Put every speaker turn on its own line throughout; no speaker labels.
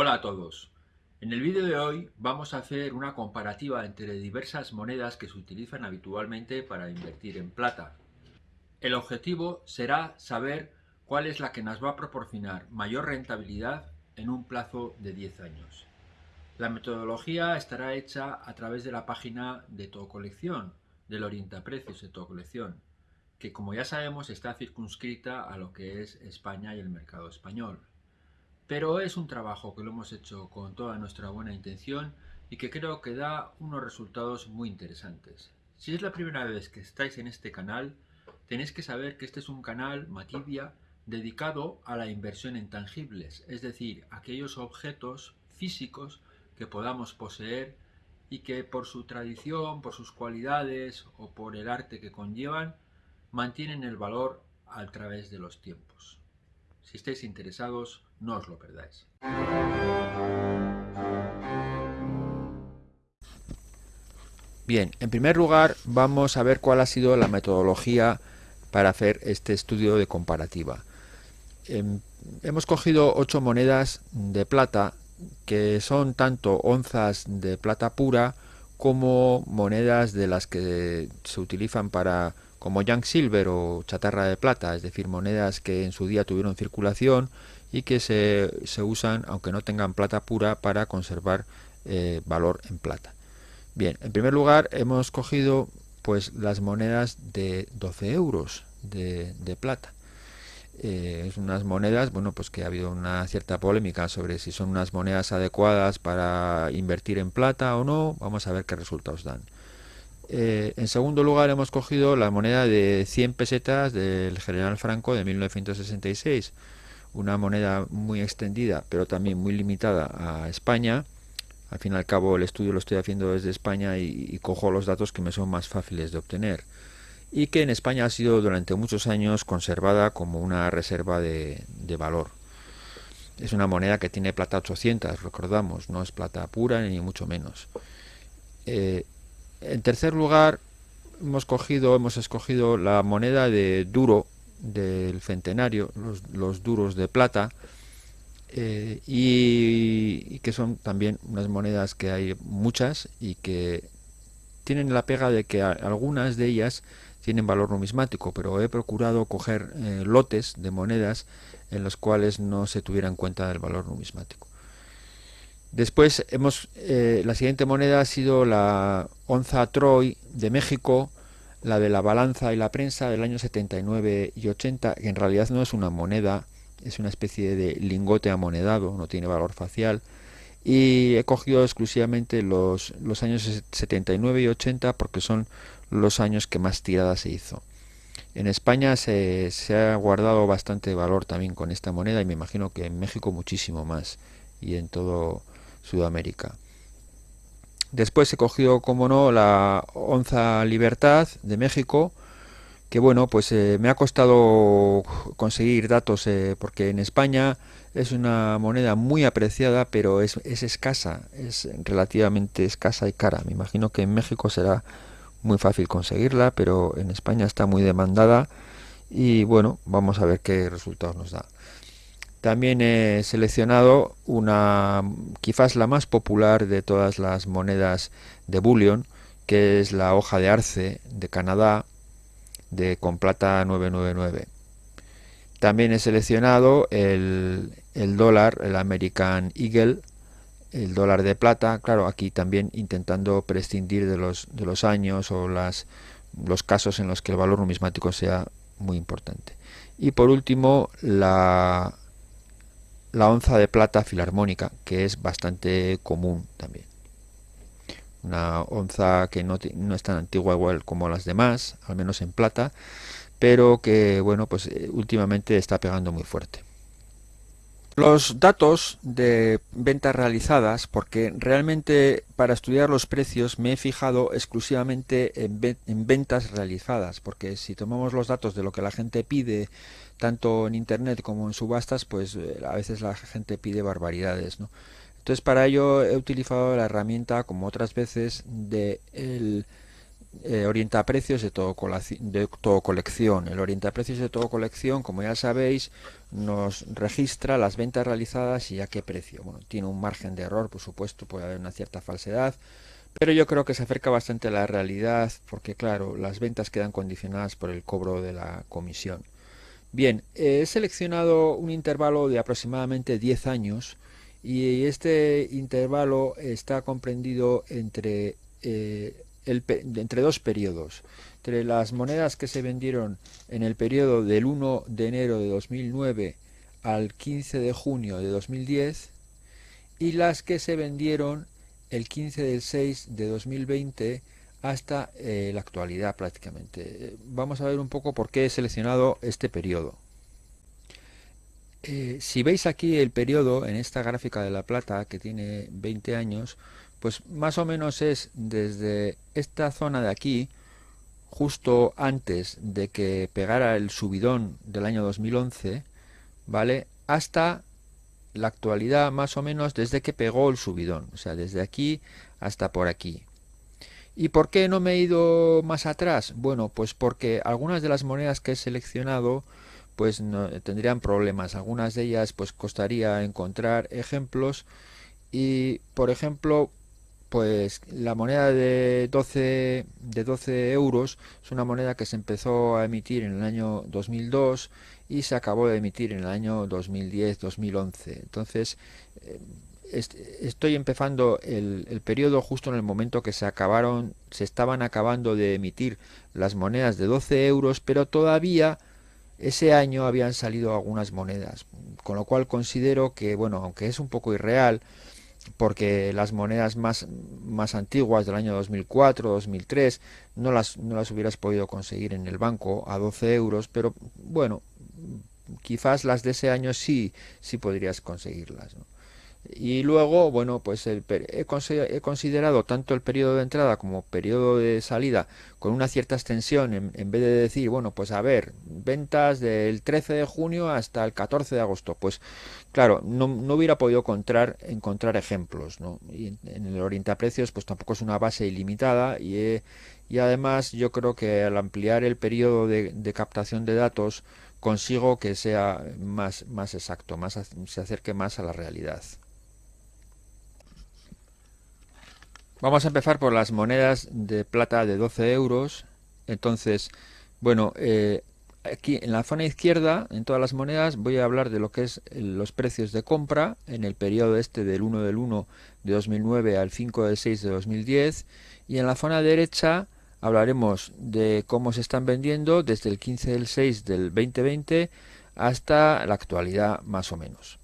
Hola a todos. En el vídeo de hoy vamos a hacer una comparativa entre diversas monedas que se utilizan habitualmente para invertir en plata. El objetivo será saber cuál es la que nos va a proporcionar mayor rentabilidad en un plazo de 10 años. La metodología estará hecha a través de la página de todo colección, del orientaprecios de todo colección, que como ya sabemos está circunscrita a lo que es España y el mercado español. Pero es un trabajo que lo hemos hecho con toda nuestra buena intención y que creo que da unos resultados muy interesantes. Si es la primera vez que estáis en este canal, tenéis que saber que este es un canal Matibia dedicado a la inversión en tangibles, es decir, aquellos objetos físicos que podamos poseer y que por su tradición, por sus cualidades o por el arte que conllevan, mantienen el valor a través de los tiempos. Si estáis interesados, no os lo perdáis. Bien, en primer lugar vamos a ver cuál ha sido la metodología para hacer este estudio de comparativa. Em, hemos cogido ocho monedas de plata que son tanto onzas de plata pura como monedas de las que se utilizan para como young silver o chatarra de plata, es decir, monedas que en su día tuvieron circulación y que se, usan, aunque no tengan plata pura, para conservar eh, valor en plata. Bien, en primer lugar hemos cogido pues las monedas de 12 euros de, plata. Eh, es unas monedas, bueno, pues que ha habido una cierta polémica sobre si son unas monedas adecuadas para invertir en plata o no. Vamos a ver qué resultados dan. Eh, en segundo lugar hemos cogido la moneda de 100 pesetas del general Franco de 1966, una moneda muy extendida pero también muy limitada a España. Al fin y al cabo el estudio lo estoy haciendo desde España y, cojo los datos que me son más fáciles de obtener y que en España ha sido durante muchos años conservada como una reserva de, valor. Es una moneda que tiene plata 800, recordamos, no es plata pura ni mucho menos. Eh, en tercer lugar, hemos cogido, hemos escogido la moneda de duro del centenario, los, duros de plata, eh, y, que son también unas monedas que hay muchas y que tienen la pega de que algunas de ellas tienen valor numismático, pero he procurado coger eh, lotes de monedas en los cuales no se tuviera en cuenta el valor numismático. Después hemos eh, la siguiente moneda ha sido la onza Troy de México, la de la balanza y la prensa del año 79 y 80, que en realidad no es una moneda, es una especie de lingote amonedado, no tiene valor facial. Y he cogido exclusivamente los, los años 79 y 80 porque son los años que más tirada se hizo. En España se, se ha guardado bastante valor también con esta moneda y me imagino que en México muchísimo más y en todo Sudamérica. Después he cogido, como no, la onza Libertad de México, que bueno, pues eh, me ha costado conseguir datos eh, porque en España es una moneda muy apreciada, pero es, es, escasa, es relativamente escasa y cara. Me imagino que en México será muy fácil conseguirla, pero en España está muy demandada y bueno, vamos a ver qué resultados nos da. También he seleccionado una, quizás la más popular de todas las monedas de bullion, que es la hoja de arce de Canadá, de con plata 999. También he seleccionado el, el dólar, el American Eagle, el dólar de plata, claro, aquí también intentando prescindir de los, de los años o las, los casos en los que el valor numismático sea muy importante. Y por último, la la onza de plata filarmónica, que es bastante común también. Una onza que no, no, es tan antigua igual como las demás, al menos en plata, pero que bueno, pues eh, últimamente está pegando muy fuerte. Los datos de ventas realizadas, porque realmente para estudiar los precios me he fijado exclusivamente en, en, ventas realizadas, porque si tomamos los datos de lo que la gente pide tanto en internet como en subastas, pues eh, a veces la gente pide barbaridades, ¿no? Entonces para ello he utilizado la herramienta, como otras veces, de el eh, orienta precios de todo, de todo colección. El orienta precios de todo colección, como ya sabéis, nos registra las ventas realizadas y a qué precio. Bueno, tiene un margen de error, por supuesto, puede haber una cierta falsedad, pero yo creo que se acerca bastante a la realidad porque, claro, las ventas quedan condicionadas por el cobro de la comisión. Bien, he seleccionado un intervalo de aproximadamente 10 años y este intervalo está comprendido entre, eh, entre dos periodos. Entre las monedas que se vendieron en el periodo del 1 de enero de 2009 al 15 de junio de 2010 y las que se vendieron el 15 del 6 de 2020 hasta eh, la actualidad prácticamente. Vamos a ver un poco por qué he seleccionado este periodo. Eh, si veis aquí el periodo en esta gráfica de la plata que tiene 20 años, pues más o menos es desde esta zona de aquí, justo antes de que pegara el subidón del año 2011, ¿vale? Hasta la actualidad más o menos desde que pegó el subidón, o sea, desde aquí hasta por aquí. ¿Y por qué no me he ido más atrás? Bueno, pues porque algunas de las monedas que he seleccionado pues no, tendrían problemas. Algunas de ellas pues costaría encontrar ejemplos y por ejemplo pues la moneda de 12, de 12 euros es una moneda que se empezó a emitir en el año 2002 y se acabó de emitir en el año 2010-2011. Entonces eh, estoy empezando el, el, periodo justo en el momento que se acabaron, se estaban acabando de emitir las monedas de 12 euros, pero todavía ese año habían salido algunas monedas, con lo cual considero que, bueno, aunque es un poco irreal, porque las monedas más, más antiguas del año 2004, 2003, no las, no las hubieras podido conseguir en el banco a 12 euros, pero bueno, quizás las de ese año sí, sí podrías conseguirlas. y luego bueno pues el, he, considerado tanto el periodo de entrada como periodo de salida con una cierta extensión en, vez de decir bueno pues a ver ventas del 13 de junio hasta el 14 de agosto pues claro no, no hubiera podido encontrar encontrar ejemplos ¿no? y en, el orienta precios pues tampoco es una base ilimitada y, y además yo creo que al ampliar el periodo de, de captación de datos consigo que sea más, más exacto, más, se acerque más a la realidad. Vamos a empezar por las monedas de plata de 12 euros. Entonces, bueno, eh, aquí en la zona izquierda, en todas las monedas, voy a hablar de lo que es los precios de compra en el periodo este del 1 del 1 de 2009 al 5 del 6 de 2010. Y en la zona derecha hablaremos de cómo se están vendiendo desde el 15 del 6 del 2020 hasta la actualidad más o menos.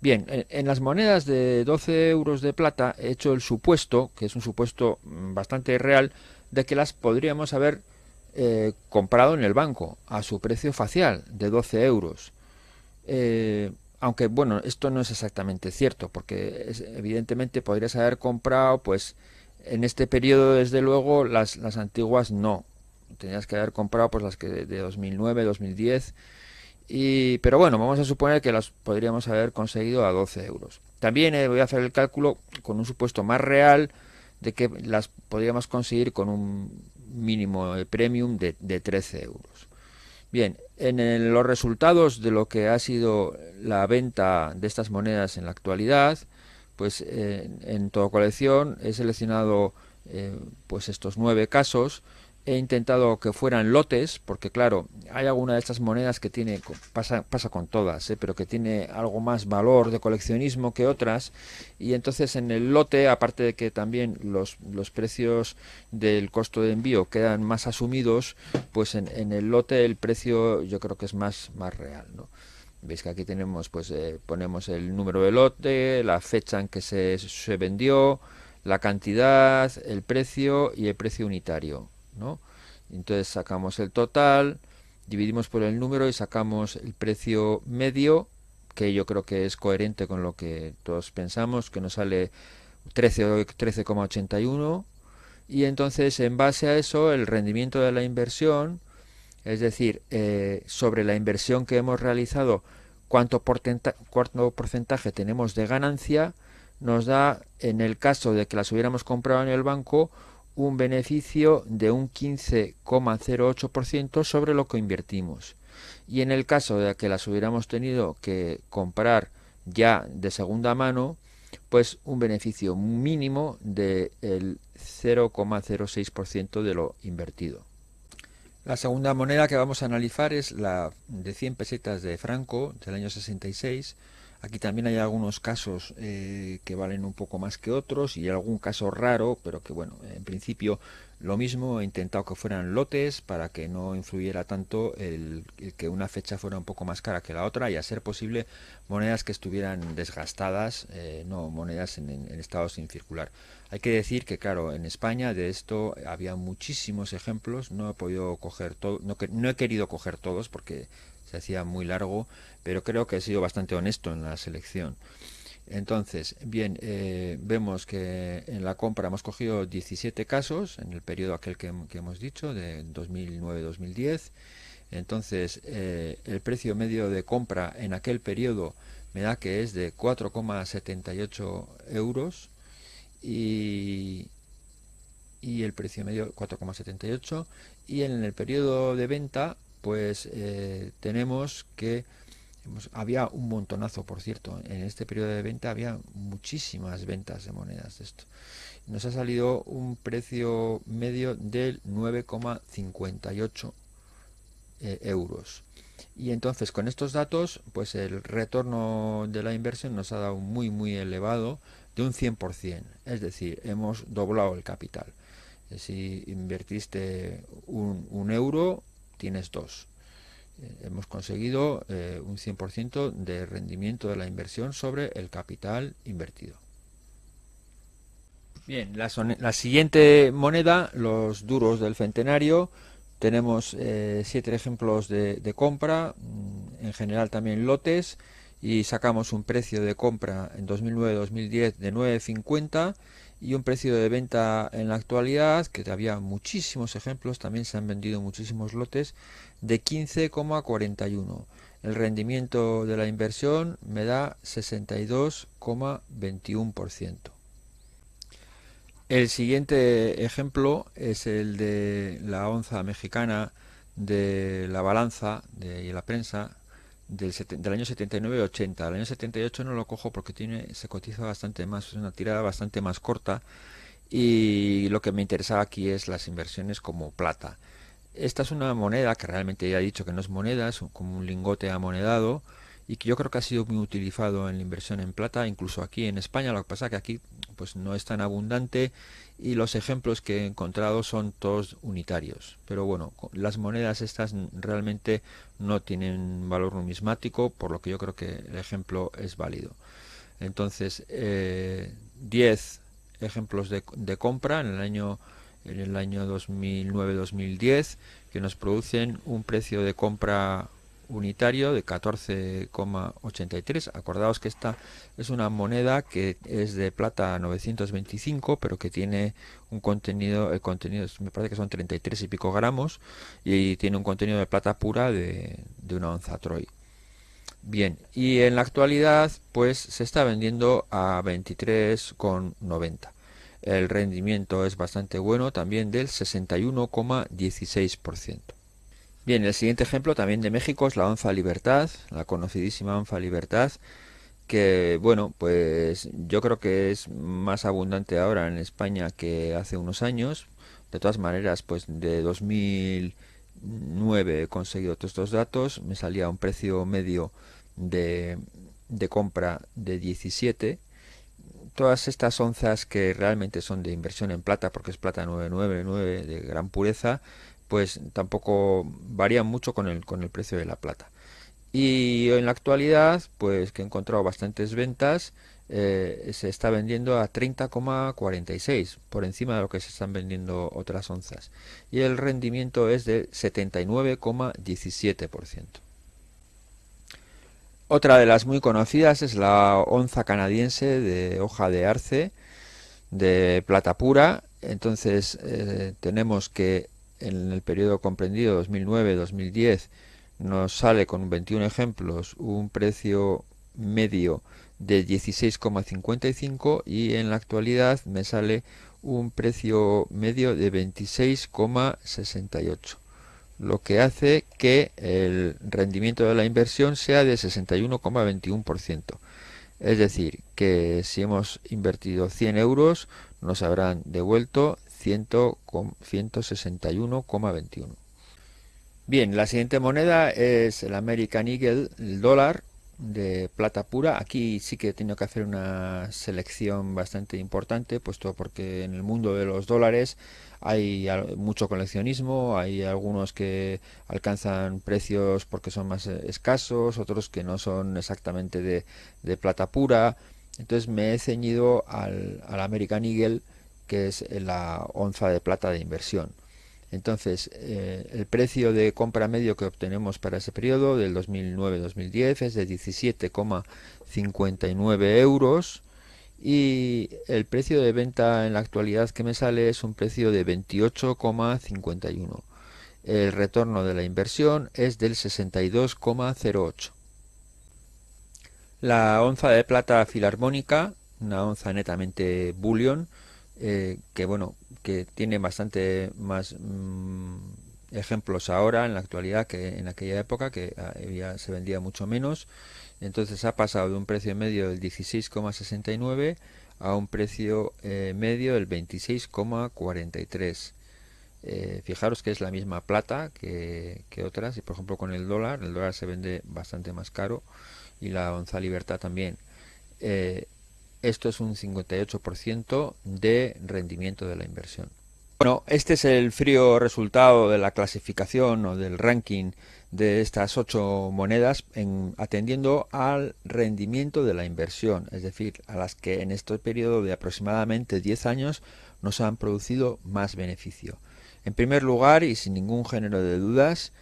Bien, en, las monedas de 12 euros de plata he hecho el supuesto, que es un supuesto mm, bastante real, de que las podríamos haber eh, comprado en el banco a su precio facial de 12 euros. Eh, aunque bueno, esto no es exactamente cierto, porque evidentemente podrías haber comprado, pues en este periodo desde luego las, las antiguas no. Tenías que haber comprado pues las que de 2009, 2010 y, pero bueno, vamos a suponer que las podríamos haber conseguido a 12 euros. También eh, voy a hacer el cálculo con un supuesto más real de que las podríamos conseguir con un mínimo premium de, de 13 euros. Bien, en los resultados de lo que ha sido la venta de estas monedas en la actualidad, pues eh, en toda colección he seleccionado eh, pues estos nueve casos he intentado que fueran lotes, porque claro, hay alguna de estas monedas que tiene, pasa, pasa con todas, ¿eh? pero que tiene algo más valor de coleccionismo que otras, y entonces en el lote, aparte de que también los, los precios del costo de envío quedan más asumidos, pues en, en el lote el precio yo creo que es más, más real, ¿no? Veis que aquí tenemos, pues eh, ponemos el número de lote, la fecha en que se, se vendió, la cantidad, el precio y el precio unitario. ¿No? Entonces sacamos el total, dividimos por el número y sacamos el precio medio, que yo creo que es coherente con lo que todos pensamos, que nos sale 13,81 y entonces en base a eso el rendimiento de la inversión, es decir, eh, sobre la inversión que hemos realizado, cuánto, cuánto porcentaje tenemos de ganancia, nos da, en el caso de que las hubiéramos comprado en el banco, un beneficio de un 15,08% sobre lo que invertimos. Y en el caso de que las hubiéramos tenido que comprar ya de segunda mano, pues un beneficio mínimo del 0,06% de lo invertido. La segunda moneda que vamos a analizar es la de 100 pesetas de Franco del año 66 Aquí también hay algunos casos eh, que valen un poco más que otros y algún caso raro, pero que bueno, en principio lo mismo, he intentado que fueran lotes para que no influyera tanto el, que una fecha fuera un poco más cara que la otra y a ser posible monedas que estuvieran desgastadas, eh, no monedas en, estado sin circular. Hay que decir que claro, en España de esto había muchísimos ejemplos, no he podido coger todo, no, no he querido coger todos porque se hacía muy largo, pero creo que he sido bastante honesto en la selección. Entonces, bien, eh, vemos que en la compra hemos cogido 17 casos en el periodo aquel que, hemos dicho, de 2009-2010. Entonces, eh, el precio medio de compra en aquel periodo me da que es de 4,78 euros y, y el precio medio 4,78 y en el periodo de venta pues eh, tenemos que había un montonazo, por cierto, en este periodo de venta había muchísimas ventas de monedas de esto. Nos ha salido un precio medio del 9,58 eh, euros. Y entonces con estos datos, pues el retorno de la inversión nos ha dado muy muy elevado de un 100%, es decir, hemos doblado el capital. Si invertiste un euro, tienes dos. Eh, hemos conseguido eh, un 100% de rendimiento de la inversión sobre el capital invertido. Bien, la, siguiente moneda, los duros del centenario, tenemos eh, siete ejemplos de, de, compra, mm, en general también lotes, y sacamos un precio de compra en 2009-2010 de 9.50 y un precio de venta en la actualidad, que había muchísimos ejemplos, también se han vendido muchísimos lotes, de 15,41. El rendimiento de la inversión me da 62,21%. El siguiente ejemplo es el de la onza mexicana de la balanza de la prensa del, año 79-80. El año 78 no lo cojo porque tiene se cotiza bastante más, es una tirada bastante más corta y lo que me interesaba aquí es las inversiones como plata. Esta es una moneda que realmente ya he dicho que no es moneda, es como un lingote amonedado y que yo creo que ha sido muy utilizado en la inversión en plata, incluso aquí en España, lo que pasa que aquí pues no es tan abundante y los ejemplos que he encontrado son todos unitarios. Pero bueno, las monedas estas realmente no tienen valor numismático, por lo que yo creo que el ejemplo es válido. Entonces, 10 eh, ejemplos de, de, compra en el año en el año 2009-2010 que nos producen un precio de compra unitario de 14,83. Acordaos que esta es una moneda que es de plata 925, pero que tiene un contenido, el contenido me parece que son 33 y pico gramos, y tiene un contenido de plata pura de, de una onza Troy. Bien, y en la actualidad pues se está vendiendo a 23,90. El rendimiento es bastante bueno, también del 61,16%. Bien, el siguiente ejemplo también de México es la onza Libertad, la conocidísima onza Libertad, que bueno, pues yo creo que es más abundante ahora en España que hace unos años. De todas maneras, pues de 2009 he conseguido todos estos datos, me salía un precio medio de, de compra de 17 todas estas onzas que realmente son de inversión en plata, porque es plata 999 de gran pureza, pues tampoco varían mucho con el, con el precio de la plata. Y en la actualidad, pues que he encontrado bastantes ventas, eh, se está vendiendo a 30,46, por encima de lo que se están vendiendo otras onzas. Y el rendimiento es de 79,17%. Otra de las muy conocidas es la onza canadiense de hoja de arce de plata pura. Entonces eh, tenemos que en el periodo comprendido 2009-2010 nos sale con 21 ejemplos un precio medio de 16,55 y en la actualidad me sale un precio medio de 26,68 lo que hace que el rendimiento de la inversión sea de 61,21%. Es decir, que si hemos invertido 100 euros, nos habrán devuelto 161,21. Bien, la siguiente moneda es el American Eagle, el dólar de plata pura. Aquí sí que he tenido que hacer una selección bastante importante, puesto porque en el mundo de los dólares hay mucho coleccionismo, hay algunos que alcanzan precios porque son más eh, escasos, otros que no son exactamente de, plata pura. Entonces me he ceñido al, American Eagle, que es la onza de plata de inversión. Entonces, eh, el precio de compra medio que obtenemos para ese periodo, del 2009-2010, es de 17,59 euros y el precio de venta en la actualidad que me sale es un precio de 28,51. El retorno de la inversión es del 62,08. La onza de plata filarmónica, una onza netamente bullion, eh, que bueno, que tiene bastante más mm, ejemplos ahora en la actualidad que en aquella época que ah, se vendía mucho menos. Entonces ha pasado de un precio medio del 16,69 a un precio eh, medio del 26,43 eh, fijaros que es la misma plata que, otras y por ejemplo con el dólar el dólar se vende bastante más caro y la onza libertad también esto es un 58% de rendimiento de la inversión bueno este es el frío resultado de la clasificación o del ranking de estas ocho monedas en, atendiendo al rendimiento de la inversión, es decir, a las que en este periodo de aproximadamente 10 años nos han producido más beneficio. En primer lugar, y sin ningún género de dudas,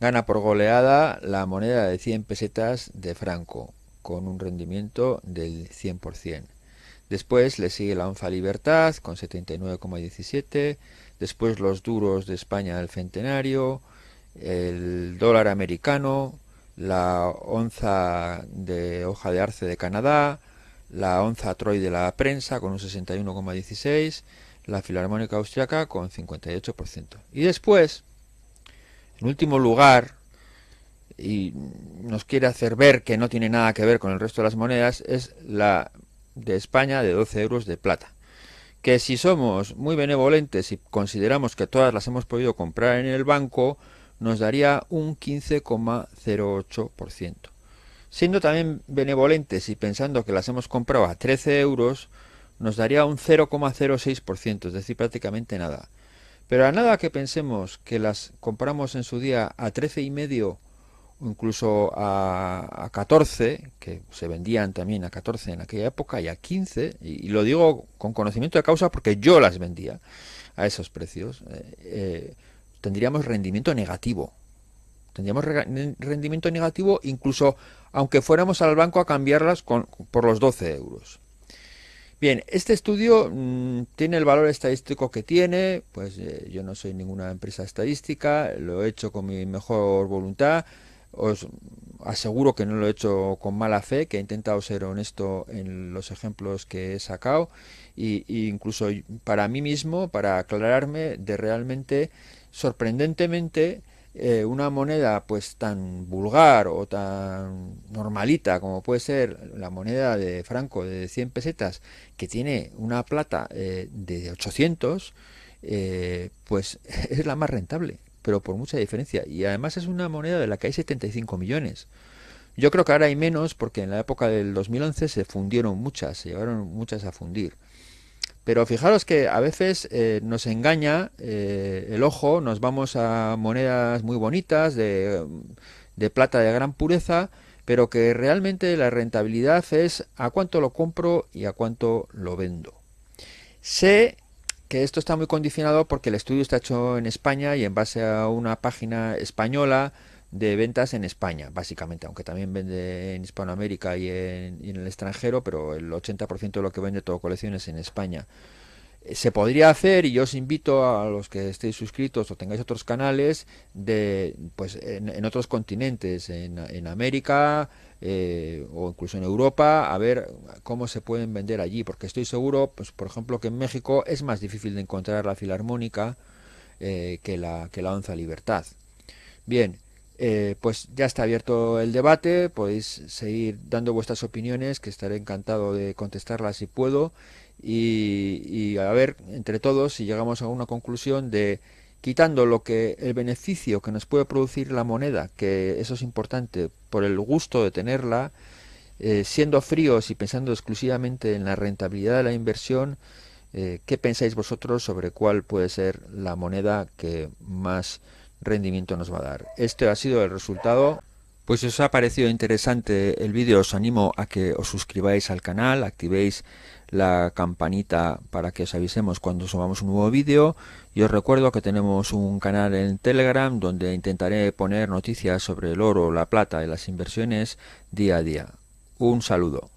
gana por goleada la moneda de 100 pesetas de Franco, con un rendimiento del 100%. Después le sigue la onza Libertad con 79,17, después los duros de España del Centenario, el dólar americano, la onza de hoja de arce de Canadá, la onza Troy de la prensa con un 61,16, la filarmónica austriaca con 58%. Y después, en último lugar, y nos quiere hacer ver que no tiene nada que ver con el resto de las monedas, es la de España de 12 euros de plata. Que si somos muy benevolentes y consideramos que todas las hemos podido comprar en el banco, nos daría un 15,08%. Siendo también benevolentes y pensando que las hemos comprado a 13 euros, nos daría un 0,06%, es decir, prácticamente nada. Pero a nada que pensemos que las compramos en su día a 13,5 o incluso a, 14, que se vendían también a 14 en aquella época, y a 15, y, lo digo con conocimiento de causa porque yo las vendía a esos precios, eh, eh, tendríamos rendimiento negativo. Tendríamos rendimiento negativo incluso aunque fuéramos al banco a cambiarlas por los 12 euros. Bien, este estudio mm, tiene el valor estadístico que tiene, pues eh, yo no soy ninguna empresa estadística, lo he hecho con mi mejor voluntad, os aseguro que no lo he hecho con mala fe, que he intentado ser honesto en los ejemplos que he sacado, e incluso para mí mismo, para aclararme de realmente sorprendentemente eh, una moneda pues tan vulgar o tan normalita como puede ser la moneda de Franco de 100 pesetas que tiene una plata eh, de 800 eh, pues es la más rentable pero por mucha diferencia. Y además es una moneda de la que hay 75 millones. Yo creo que ahora hay menos porque en la época del 2011 se fundieron muchas se llevaron muchas a fundir. Pero fijaros que a veces eh, nos engaña eh, el ojo, nos vamos a monedas muy bonitas, de, plata de gran pureza, pero que realmente la rentabilidad es a cuánto lo compro y a cuánto lo vendo. Sé que esto está muy condicionado porque el estudio está hecho en España y en base a una página española de ventas en España, básicamente, aunque también vende en Hispanoamérica y en, el extranjero, pero el 80% de lo que vende todo colecciones en España. Se podría hacer y yo os invito a los que estéis suscritos o tengáis otros canales de pues en, otros continentes en, en América eh, o incluso en Europa a ver cómo se pueden vender allí porque estoy seguro pues por ejemplo que en México es más difícil de encontrar la filarmónica eh, que la que la onza libertad. Bien eh, pues ya está abierto el debate podéis seguir dando vuestras opiniones que estaré encantado de contestarlas si puedo y, a ver entre todos si llegamos a una conclusión de quitando lo que el beneficio que nos puede producir la moneda, que eso es importante, por el gusto de tenerla, eh, siendo fríos y pensando exclusivamente en la rentabilidad de la inversión, eh, ¿qué pensáis vosotros sobre cuál puede ser la moneda que más rendimiento nos va a dar? Este ha sido el resultado. Pues si os ha parecido interesante el vídeo, os animo a que os suscribáis al canal, activéis la campanita para que os avisemos cuando subamos un nuevo vídeo y os recuerdo que tenemos un canal en Telegram donde intentaré poner noticias sobre el oro, la plata y las inversiones día a día. Un saludo.